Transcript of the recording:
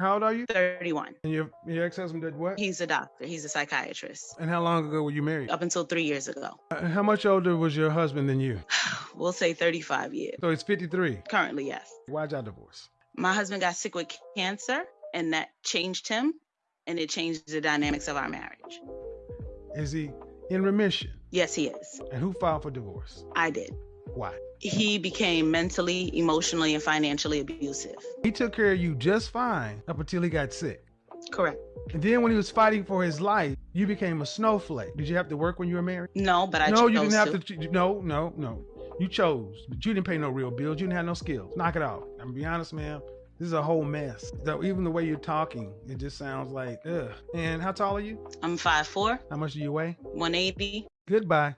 How old are you? 31. And your your ex husband did what? He's a doctor. He's a psychiatrist. And how long ago were you married? Up until three years ago. Uh, How much older was your husband than you? We'll say 35 years. So he's 53. Currently, yes. Why'd y'all divorce? My husband got sick with cancer, and that changed him, and it changed the dynamics of our marriage. Is he in remission? Yes, he is. And who filed for divorce? I did. Why? He became mentally, emotionally, and financially abusive. He took care of you just fine up until he got sick. Correct. And then when he was fighting for his life, you became a snowflake. Did you have to work when you were married? No, but I no, chose you didn't have to. to. No, no, no. You chose, but you didn't pay no real bills. You didn't have no skills. Knock it off. I'm gonna be honest, man. This is a whole mess. So even the way you're talking, it just sounds like ugh. And how tall are you? I'm five four. How much do you weigh? 180. Goodbye.